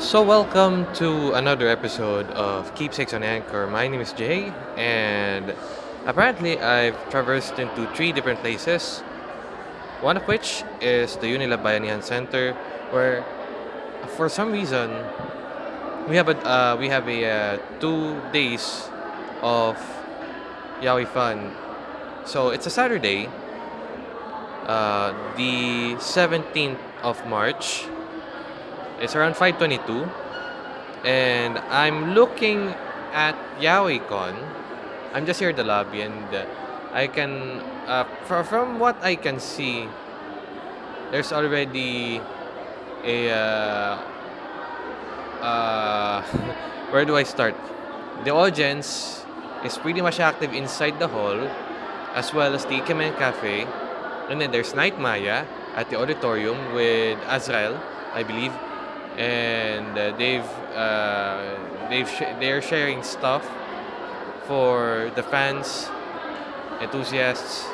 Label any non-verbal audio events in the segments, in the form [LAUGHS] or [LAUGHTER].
So, welcome to another episode of Keepsakes on Anchor. My name is Jay, and apparently, I've traversed into three different places. One of which is the Unilab Bayanihan Center, where for some reason we have a uh, we have a uh, two days of Yaoi Fun. So it's a Saturday, uh, the seventeenth of March. It's around five twenty two, and I'm looking at YaoiCon. I'm just here in the lobby, and uh, I can, uh, from what I can see, there's already a, uh, uh, [LAUGHS] where do I start? The audience is pretty much active inside the hall, as well as the Ikemen Cafe, and then there's Night Maya at the auditorium with Azrael, I believe, and uh, they've uh, they've sh- they're sharing stuff for the fans, enthusiasts,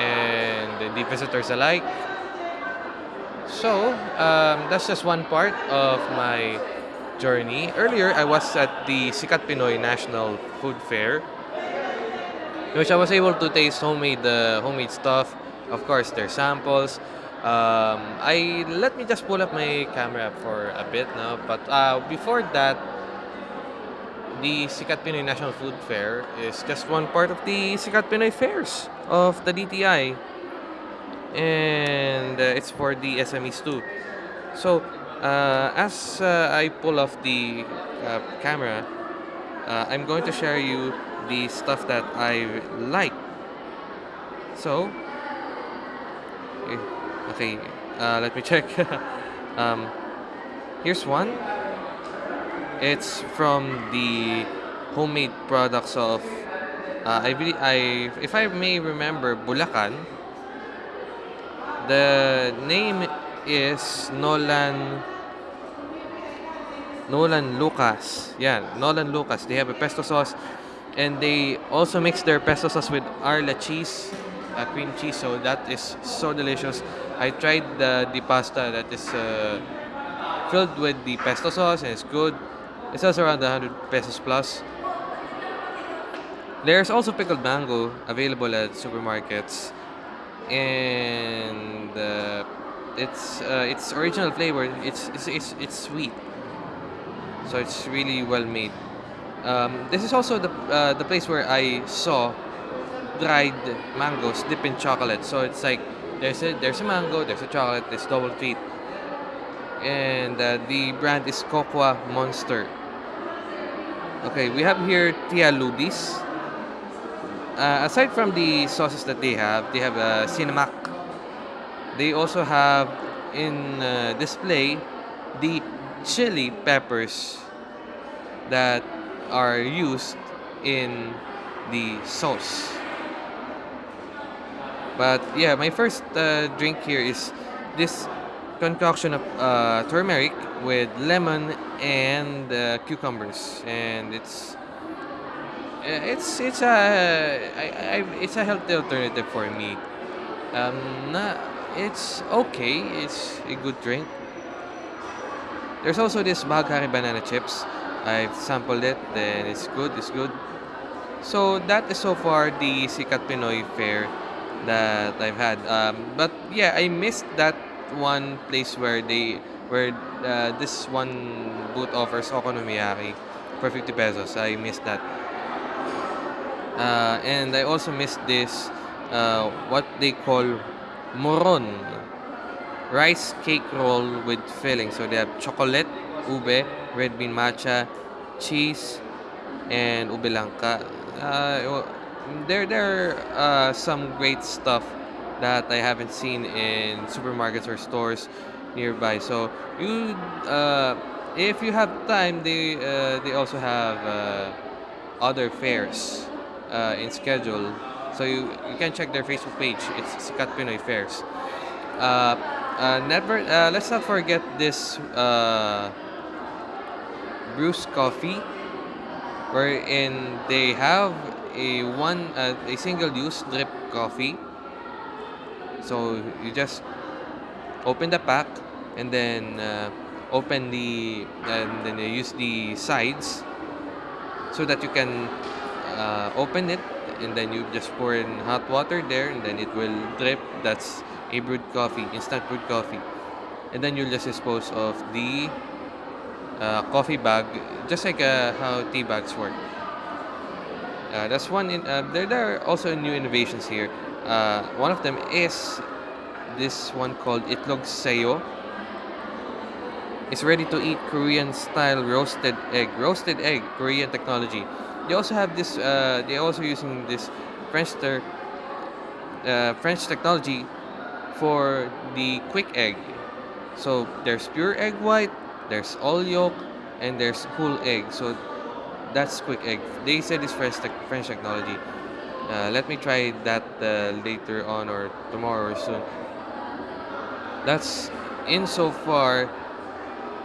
and the visitors alike. So um, that's just one part of my journey. Earlier, I was at the Sikat Pinoy National Food Fair, which I was able to taste homemade uh, homemade stuff. Of course, their samples. Um, I let me just pull up my camera for a bit now. But uh, before that, the Sikat Pinoy National Food Fair is just one part of the Sikat Pinoy fairs of the DTI, and uh, it's for the SMEs too. So, uh, as uh, I pull off the uh, camera, uh, I'm going to share you the stuff that I like. So, eh, okay, uh, let me check. [LAUGHS] um, here's one. It's from the homemade products of, uh, I believe, I, if I may remember, Bulacan. The name is Nolan Nolan Lucas. Yeah, Nolan Lucas. They have a pesto sauce and they also mix their pesto sauce with Arla cheese, uh, cream cheese. So that is so delicious. I tried the the pasta that is uh, filled with the pesto sauce and it's good. It sells around 100 pesos plus. There's also pickled mango available at supermarkets, and uh, it's uh, its original flavor. It's, it's it's it's sweet, so it's really well made. Um, this is also the uh, the place where I saw dried mangoes dipped in chocolate. So it's like there's a there's a mango, there's a chocolate, there's double treat, and uh, the brand is Cocoa Monster. Okay, we have here Tia Ludis. Uh, aside from the sauces that they have, they have uh, Cinemac. They also have in uh, display the chili peppers that are used in the sauce. But yeah, my first uh, drink here is this concoction of uh, turmeric with lemon and uh, cucumbers, and it's uh, it's it's a I, I, it's a healthy alternative for me. Um, na, it's okay. It's a good drink. There's also this Baghari banana chips. I've sampled it, and it's good. It's good. So that is so far the Sikat Pinoy Fair that I've had. Um, but yeah, I missed that one place where they where uh, this one booth offers okonomiyaki for 50 pesos. I missed that. Uh, and I also missed this uh, what they call moron rice cake roll with filling. So they have chocolate, ube, red bean matcha, cheese, and ube langka. Uh, there there are uh, some great stuff that I haven't seen in supermarkets or stores nearby. So you, uh, if you have time, they uh, they also have uh, other fairs uh, in schedule. So you, you can check their Facebook page. It's Sikat Pinoy Fairs. Uh, never. Let's not forget this Bruce Coffee, wherein they have a one uh, a single use drip coffee. So you just open the pack and then uh, open the and then you use the sides so that you can uh, open it and then you just pour in hot water there and then it will drip. That's a brewed coffee instant brewed coffee. And then you'll just dispose of the uh, coffee bag just like uh, how tea bags work uh, that's one in uh, there, there are also new innovations here uh, one of them is this one called itlog sayo it's ready to eat Korean style roasted egg. Roasted egg, Korean technology. They also have this. Uh, they also using this French ter, uh, French technology for the quick egg. So there's pure egg white, there's all yolk, and there's whole egg. So that's quick egg. They said it's French tech French technology. Uh, let me try that uh, later on or tomorrow or soon. That's in insofar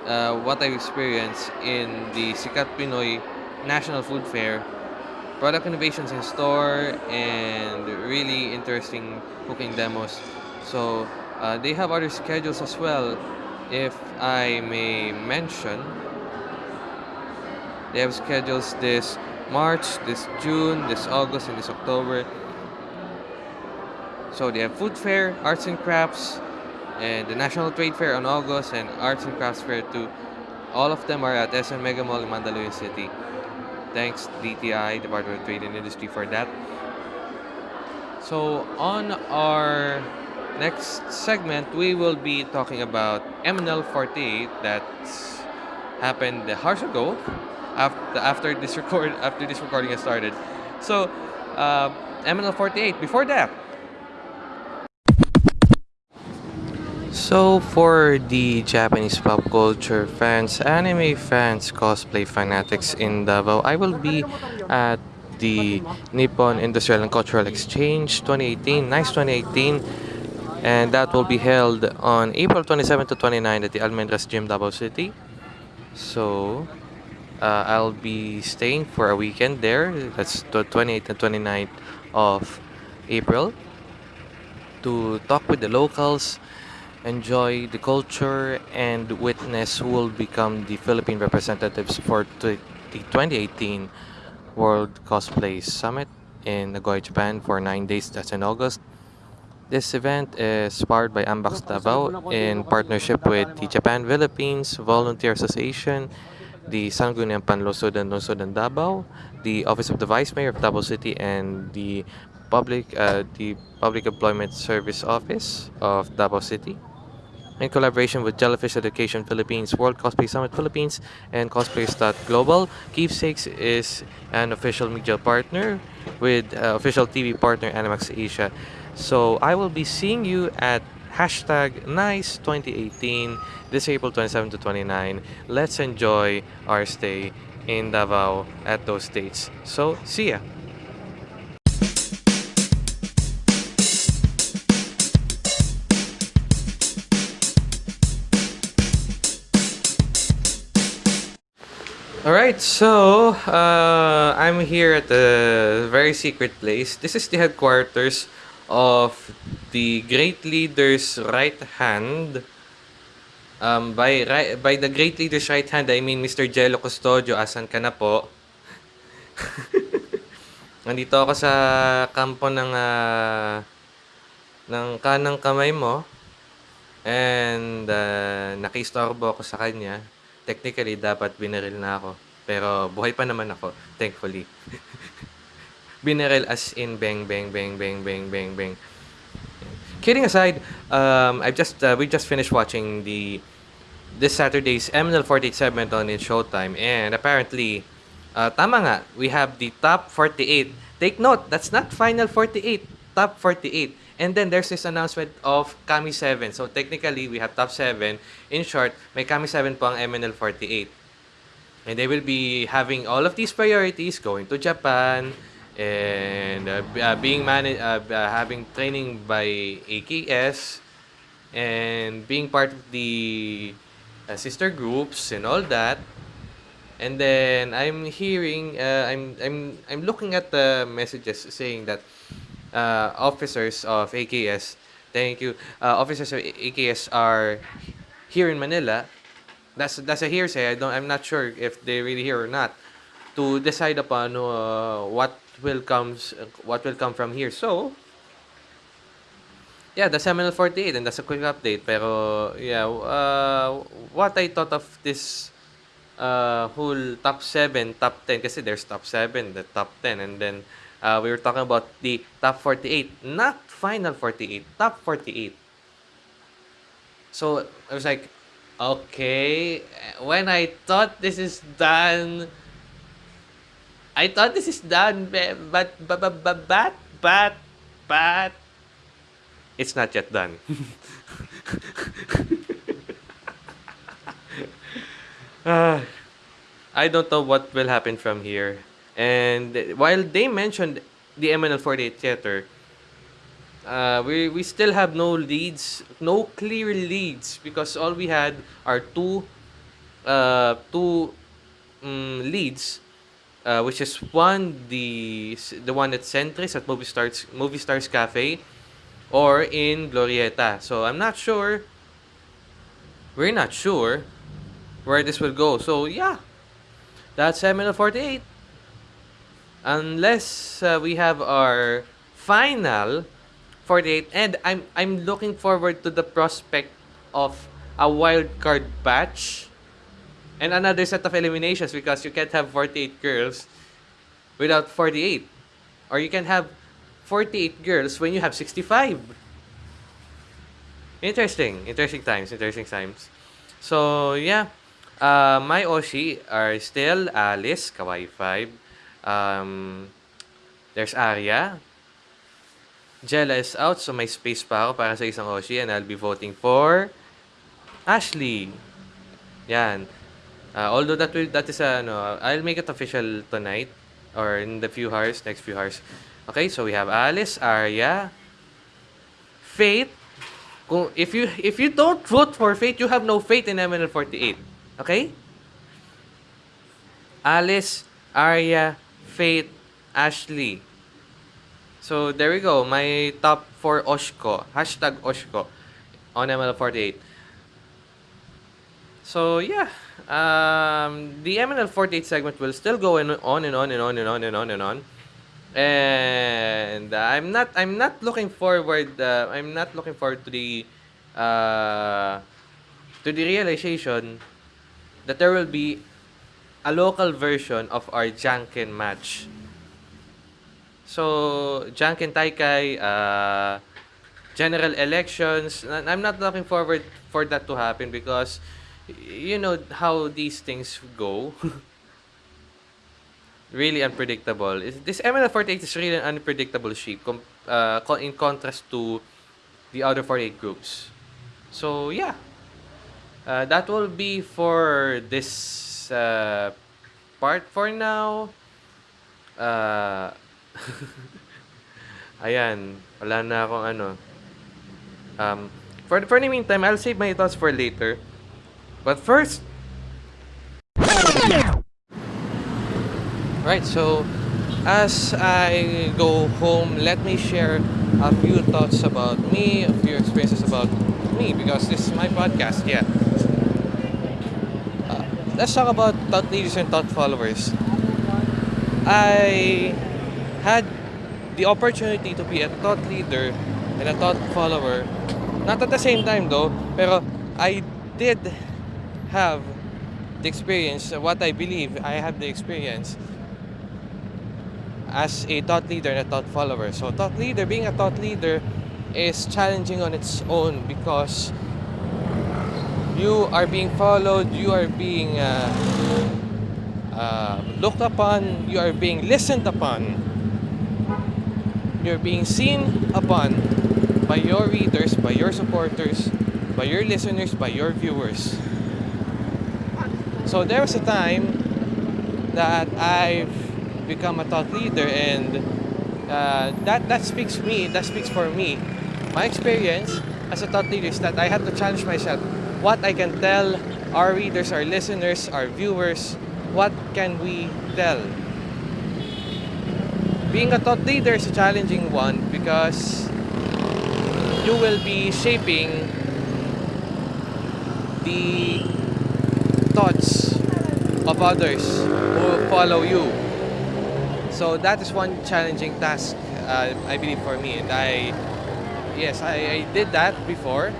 uh, what I've experienced in the Sikat Pinoy National Food Fair. Product innovations in store and really interesting cooking demos. So uh, they have other schedules as well. If I may mention, they have schedules this March, this June, this August, and this October. So they have food fair, arts and crafts, and the National Trade Fair on August and Arts and Crafts Fair too. All of them are at SM Mega Mall in Mandaluyong City. Thanks DTI, Department of Trade and Industry for that. So on our next segment, we will be talking about MNL 48 that happened hours ago after, after this record after this recording has started. So uh, MNL 48 before that So, for the Japanese pop culture fans, anime fans, cosplay fanatics in Davao, I will be at the Nippon Industrial and Cultural Exchange 2018, NICE 2018, and that will be held on April 27 to 29 at the Almendras Gym, Davao City. So, uh, I'll be staying for a weekend there. That's the 28th and 29th of April to talk with the locals enjoy the culture and witness who will become the Philippine representatives for the 2018 World Cosplay Summit in Nagoya, Japan for nine days. That's in August. This event is powered by Ambax Davao in partnership with the Japan Philippines Volunteer Association, the Sangguniang Panlusudan Lusudan Davao, the Office of the Vice Mayor of Davao City, and the Public uh, the Public Employment Service Office of Davao City in collaboration with Jellyfish Education Philippines, World Cosplay Summit Philippines, and Global. Keepsakes is an official media partner with uh, official TV partner Animax Asia. So I will be seeing you at hashtag NICE 2018 this April 27 to 29. Let's enjoy our stay in Davao at those dates. So see ya! All right, so uh, I'm here at a very secret place. This is the headquarters of the great leader's right hand. Um, by right, by the great leader's right hand, I mean Mr. Jello Custodio. Asan ka na po? [LAUGHS] Nandito ako sa kampo ng uh, ng kanang kamay mo. And uh, nakistorbo ako sa kanya technically dapat binaril na ako. Pero buhay pa naman ako, thankfully. [LAUGHS] binaril as in bang bang bang bang bang bang bang. Kidding aside, um, I've just uh, we just finished watching the this Saturday's MNL 48 segment on in Showtime and apparently uh, tama nga, we have the top 48. Take note, that's not final 48, top 48. And then there's this announcement of Kami 7. So technically, we have top 7. In short, may Kami 7 po ang MNL 48. And they will be having all of these priorities, going to Japan, and uh, uh, being managed, uh, uh, having training by AKS, and being part of the uh, sister groups and all that. And then I'm hearing, uh, I'm I'm I'm looking at the messages saying that officers of AKS, thank you, officers of AKS are here in Manila that's that's a hearsay. I don't. I'm not sure if they really here or not to decide upon what will comes what will come from here. So yeah, the MNL 48 and that's a quick update. Pero yeah, uh, what I thought of this uh, whole top 7, top 10 kasi there's top 7, the top 10 and then uh, we were talking about the top 48, not final 48, top 48. So I was like, okay, when I thought this is done, I thought this is done, but but but but but but, but it's not yet done. uh, [LAUGHS] I don't know what will happen from here. And while they mentioned the MNL48 theater, uh, we, we still have no leads, no clear leads, because all we had are two, uh, two um, leads, uh, which is one the the one at Centris at Movie Stars Movie Stars Cafe, or in Glorieta. So I'm not sure. We're not sure where this will go. So yeah, that's MNL 48. Unless uh, we have our final 48 and I'm I'm looking forward to the prospect of a wild card batch and another set of eliminations because you can't have 48 girls without 48 or you can have 48 girls when you have 65. Interesting. Interesting times. Interesting times. So, yeah. Uh, my Oshi are still Alice, Kawaii 5. Um, there's Arya. Jella is out, so may space pa ako para sa isang Oshi and I'll be voting for Ashley. Yan. Uh, although that will, that is a, ano, I'll make it official tonight or in the few hours, next few hours. Okay, so we have Alice, Arya, Faith. Kung, if you if you don't vote for Faith, you have no faith in MNL48. Okay? Alice, Arya, Faith, Ashley. So there we go. My top 4 Oshko. Hashtag Oshko on MNL48. So yeah, um, the MNL48 segment will still go in, on and on and on and on and on and on and I'm not I'm not looking forward uh, I'm not looking forward to the uh, to the realization that there will be a local version of our Janken match. So Janken Taikai uh, general elections I'm not looking forward for that to happen because you know how these things go [LAUGHS] really unpredictable. This MNL48 is really an unpredictable sheep uh, in contrast to the other 48 groups. So yeah, uh, that will be for this uh, part for now. Uh, [LAUGHS] ayan, wala na akong ano. Um, for, for the meantime, I'll save my thoughts for later. But first, Right, so as I go home, let me share a few thoughts about me, a few experiences about me, because this is my podcast, yeah. Uh, let's talk about thought leaders and thought followers. I had the opportunity to be a thought leader and a thought follower. Not at the same time though, pero I did have the experience, what I believe I have the experience as a thought leader and a thought follower. So, thought leader, being a thought leader is challenging on its own because you are being followed, you are being uh, uh, looked upon, you are being listened upon, you're being seen upon by your readers, by your supporters, by your listeners, by your viewers. So there was a time that I've become a thought leader and uh, that that speaks me that speaks for me. My experience as a thought leader is that I have to challenge myself. What I can tell our readers our listeners our viewers what can we tell? Being a thought leader is a challenging one because you will be shaping the thoughts of others who follow you. So that is one challenging task, uh, I believe, for me. And I, yes, I, I did that before.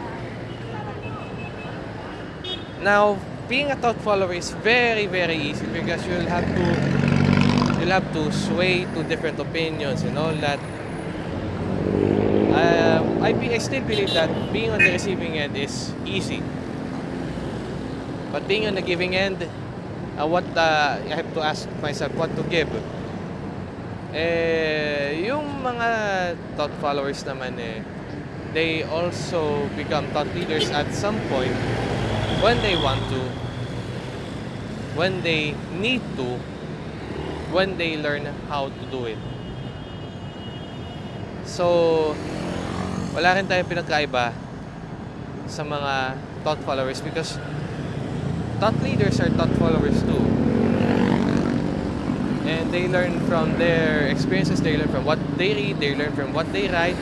Now, being a thought follower is very, very easy because you'll have to you'll have to sway to different opinions and all that. Um, I, I still believe that being on the receiving end is easy. But being on the giving end, uh, what uh, I have to ask myself what to give. Eh, yung mga thought followers naman eh, they also become thought leaders at some point when they want to, when they need to, when they learn how to do it. So, wala rin tayong pinagkaiba sa mga thought followers because thought leaders are thought followers too. And they learn from their experiences, they learn from what they read, they learn from what they write,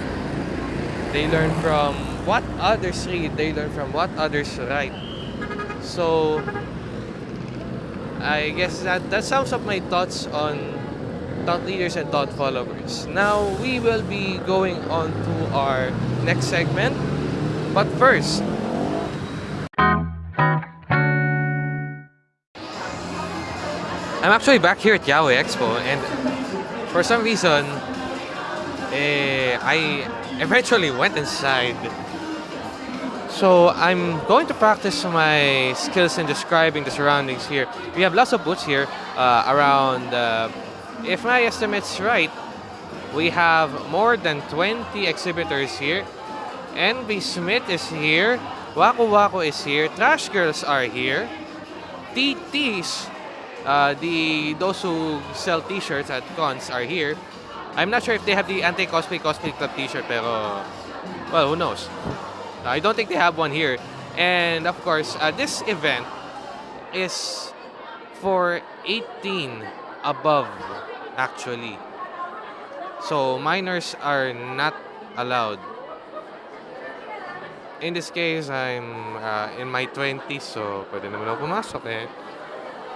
they learn from what others read, they learn from what others write. So, I guess that, that sums up my thoughts on thought leaders and thought followers. Now, we will be going on to our next segment. But first, I'm actually back here at Yaoi Expo, and for some reason, eh, I eventually went inside. So I'm going to practice my skills in describing the surroundings here. We have lots of booths here uh, around. Uh, if my estimate's right, we have more than 20 exhibitors here. NB Smith is here. Waku Waku is here. Trash Girls are here. TTs uh, the those who sell T-shirts at cons are here. I'm not sure if they have the anti-cosplay cosplay club T-shirt, pero well, who knows? I don't think they have one here. And of course, uh, this event is for 18 above, actually. So minors are not allowed. In this case, I'm uh, in my 20s, so pwede naman ako pumasok eh.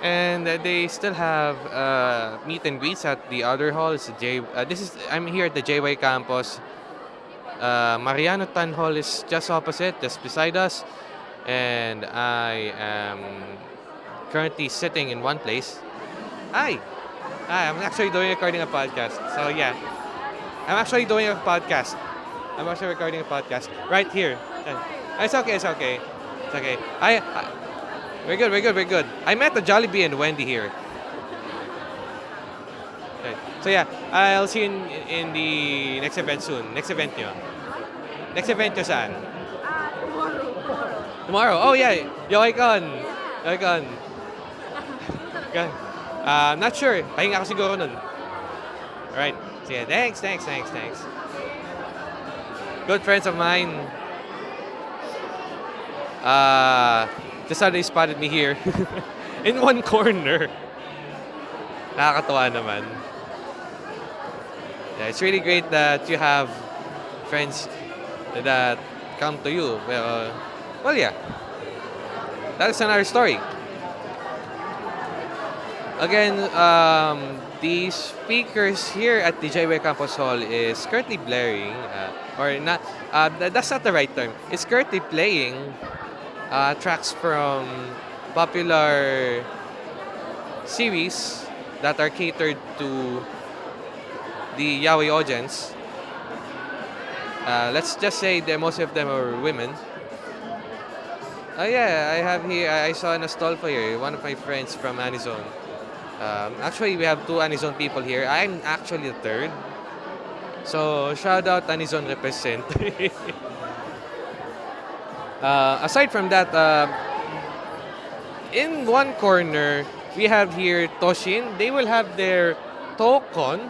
And uh, they still have uh, meet and greets at the other halls. J, uh, this is I'm here at the JY campus. Uh, Mariano Tan Hall is just opposite, just beside us, and I am currently sitting in one place. Hi, hi. I'm actually doing recording a podcast. So yeah, I'm actually doing a podcast. I'm actually recording a podcast right here. It's okay. It's okay. It's okay. I, I we're good, we're good, we're good. I met the Jollibee and Wendy here. Okay. So yeah, I'll see you in, in the next event soon. Next event nyo. Next event nyo saan? Tomorrow? Tomorrow? Oh yeah, Yoikon. Yoikon. [LAUGHS] Okay. Uh, I'm not sure. Pahinga ako siguro nun. Alright. Sige, thanks, thanks, thanks, thanks. Good friends of mine. Uh, just how they spotted me here. [LAUGHS] in one corner. Nakakatawa naman. Yeah, it's really great that you have friends that come to you. Well, well yeah. That's another story. Again, um, the speakers here at the JY Campus Hall is currently blaring, uh, or not, uh, that's not the right term. It's currently playing uh, tracks from popular series that are catered to the Yaoi audience. Uh, let's just say that most of them are women. Oh yeah, I have here, I saw in a stall for here, one of my friends from Anizone. Um, actually, we have two Anizone people here. I'm actually the third. So, shout out Anizone represent. [LAUGHS] uh, aside from that, uh, in one corner, we have here Toshin. They will have their Tokon.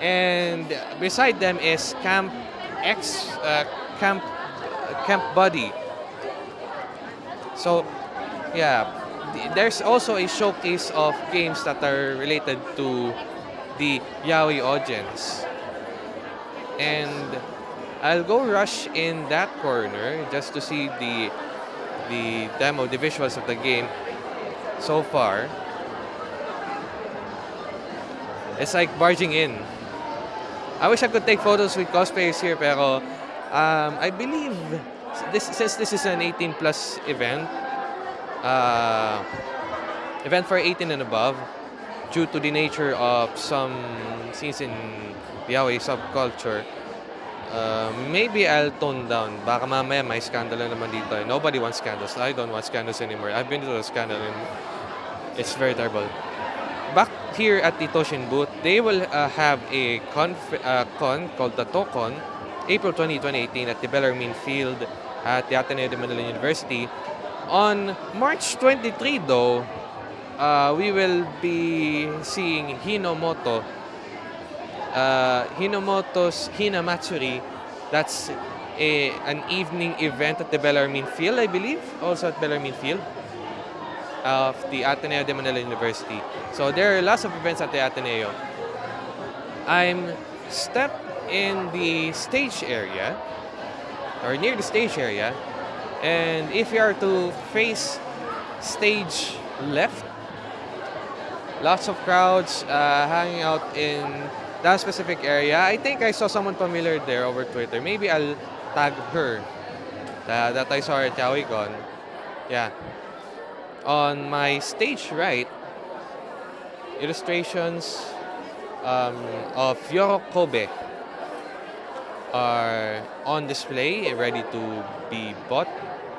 And beside them is Camp X, uh, Camp Camp Buddy. So, yeah, there's also a showcase of games that are related to the Yaoi audience. And I'll go rush in that corner just to see the the demo, the visuals of the game so far. It's like barging in. I wish I could take photos with cosplayers here, pero um, I believe this since this is an 18 plus event, uh, event for 18 and above, due to the nature of some scenes in the Yaoi subculture, uh, maybe I'll tone down. Baka mamaya may scandal na naman dito. Nobody wants scandals. I don't want scandals anymore. I've been to a scandal and it's very terrible. Back here at the Toshin booth, they will uh, have a uh, con called the Tokon, April 20, 2018 at the Bellarmine Field at the Ateneo de Manila University. On March 23 though, uh, we will be seeing Hinomoto, uh, Hinomoto's Hinamatsuri. That's a, an evening event at the Bellarmine Field, I believe, also at Bellarmine Field of the Ateneo de Manila University. So there are lots of events at the Ateneo. I'm stepped in the stage area, or near the stage area, and if you are to face stage left, lots of crowds uh, hanging out in that specific area. I think I saw someone familiar there over Twitter. Maybe I'll tag her uh, that I saw at YaoiCon. Yeah. On my stage right, illustrations um, of Yoro Kobe are on display, ready to be bought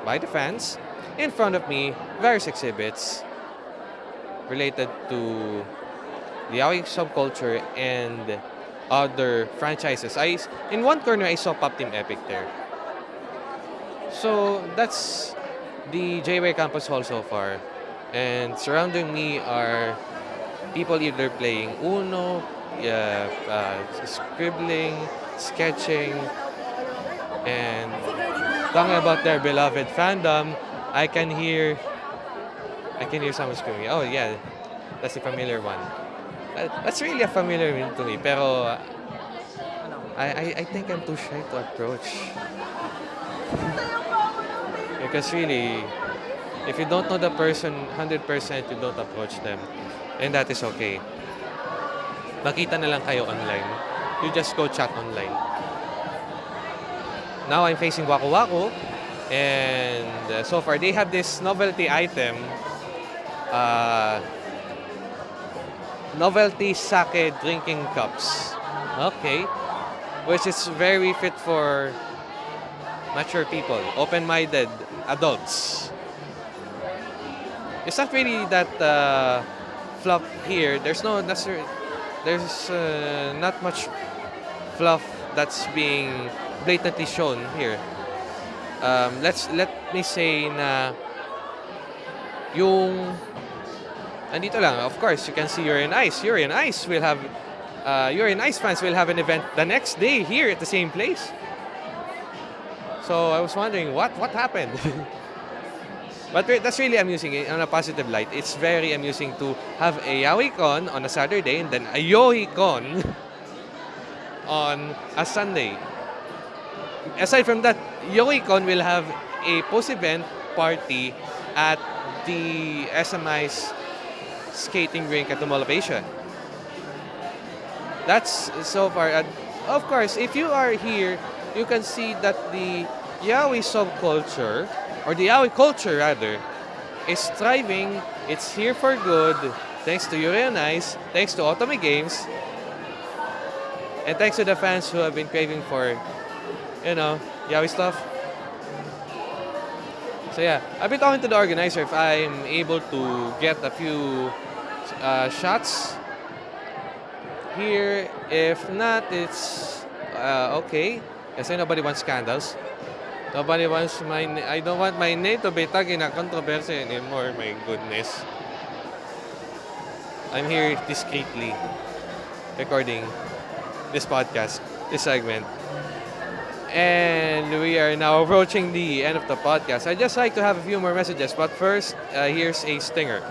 by the fans. In front of me, various exhibits related to the yaoi subculture and other franchises. I in one corner I saw Pop Team Epic there. So that's the JWay Campus Hall so far. And surrounding me are people either playing Uno, yeah, uh, scribbling, sketching, and talking about their beloved fandom. I can hear, I can hear someone screaming. Oh yeah, that's a familiar one. That's really a familiar one to me. Pero I, I, I think I'm too shy to approach. because really, if you don't know the person 100%, you don't approach them. And that is okay. Makita na lang kayo online. You just go chat online. Now I'm facing Waku Waku. And uh, so far, they have this novelty item. Uh, novelty sake drinking cups. Okay. Which is very fit for mature people, open-minded adults. It's not really that uh, fluff here. There's no necessary. There's uh, not much fluff that's being blatantly shown here. Um, let's let me say na yung andito lang. Of course, you can see Yuri on Ice. Yuri on Ice will have uh, on Ice fans will have an event the next day here at the same place. So I was wondering what what happened. [LAUGHS] But that's really amusing on a positive light. It's very amusing to have a YaoiCon on a Saturday and then a YohiCon [LAUGHS] on a Sunday. Aside from that, YohiCon will have a post-event party at the SMI's skating rink at the Mall of Asia. That's so far. And of course, if you are here, you can see that the Yaoi subculture or the yaoi culture rather, is thriving. It's here for good, thanks to Yuri Ice, thanks to Otome Games, and thanks to the fans who have been craving for, you know, yaoi stuff. So yeah, I've been talking to the organizer if I'm able to get a few uh, shots here. If not, it's uh, okay. Kasi nobody wants scandals. Nobody wants my... I don't want my name to be tagged in a controversy anymore. My goodness. I'm here discreetly recording this podcast, this segment. And we are now approaching the end of the podcast. I'd just like to have a few more messages, but first, uh, here's a stinger.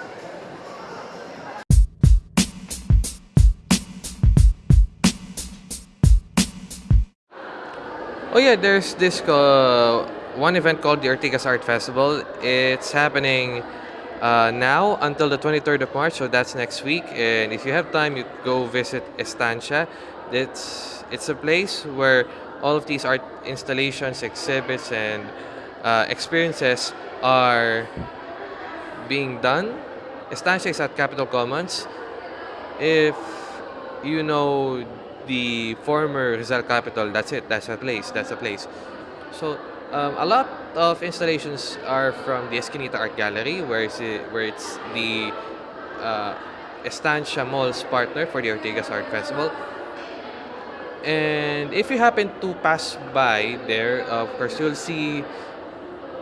Oh yeah, there's this uh, one event called the Ortigas Art Festival. It's happening uh, now until the 23rd of March, so that's next week. And if you have time, you go visit Estancia. It's it's a place where all of these art installations, exhibits, and uh, experiences are being done. Estancia is at Capitol Commons. If you know the former Rizal capital, that's it. That's a place. That's a place. So um, a lot of installations are from the Esquinita Art Gallery, where it's, where it's the uh, Estancia Mall's partner for the Ortigas Art Festival. And if you happen to pass by there, of course, you'll see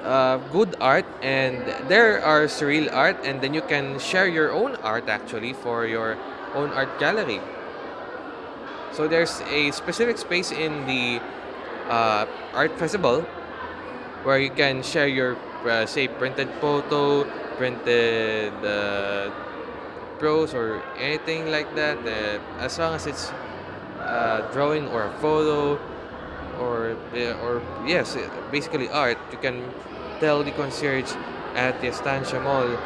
uh, good art, and there are surreal art, and then you can share your own art actually for your own art gallery. So there's a specific space in the uh, art festival where you can share your uh, say printed photo, printed uh, prose or anything like that. Uh, as long as it's uh, drawing or a photo or uh, or yes, basically art, you can tell the concierge at the Estancia Mall,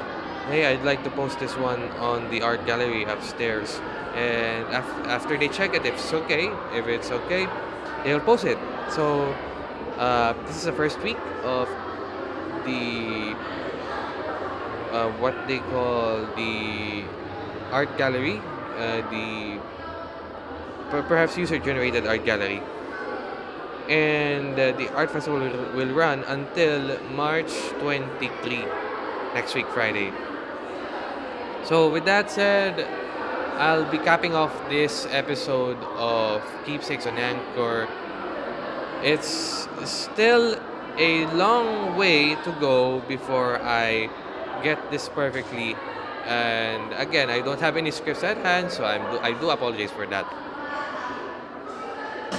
hey, I'd like to post this one on the art gallery upstairs. And af- after they check it, if it's okay, if it's okay, they'll post it. So uh, this is the first week of the uh, what they call the art gallery, uh, the perhaps user-generated art gallery, and uh, the art festival will, will run until March 23, next week Friday. So with that said, I'll be capping off this episode of Keepsakes on Anchor it's still a long way to go before I get this perfectly. And again, I don't have any scripts at hand, so I'm, I do apologize for that.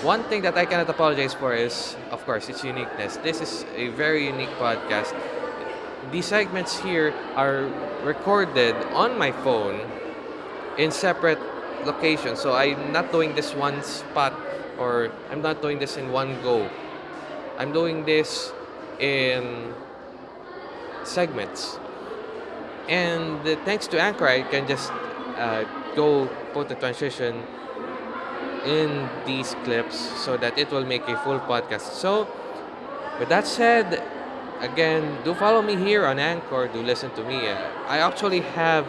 One thing that I cannot apologize for is, of course, its uniqueness. This is a very unique podcast. These segments here are recorded on my phone in separate locations. So I'm not doing this one spot or I'm not doing this in one go. I'm doing this in segments. And thanks to Anchor, I can just uh, go put the transition in these clips so that it will make a full podcast. So, with that said, again, do follow me here on Anchor. Do listen to me. I actually have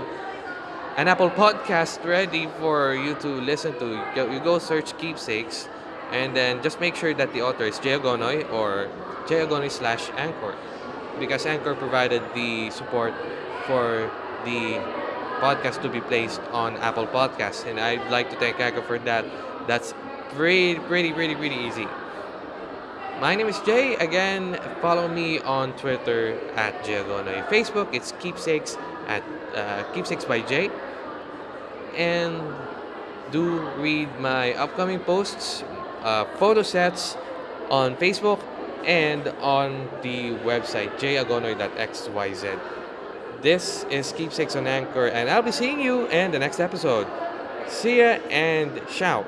an Apple podcast ready for you to listen to. You go search Keepsakes and then just make sure that the author is Jay Agonoy or Jay Agonoy slash Anchor because Anchor provided the support for the podcast to be placed on Apple Podcasts. And I'd like to thank Anchor for that. That's pretty, pretty, pretty, pretty easy. My name is Jay. Again, follow me on Twitter at Jay Agonoy. Facebook, it's Keepsakes at uh, Keepsakes by Jay. And do read my upcoming posts uh, photo sets on Facebook and on the website jayagonoy.xyz. This is Keepsakes on Anchor, and I'll be seeing you in the next episode. See ya and ciao.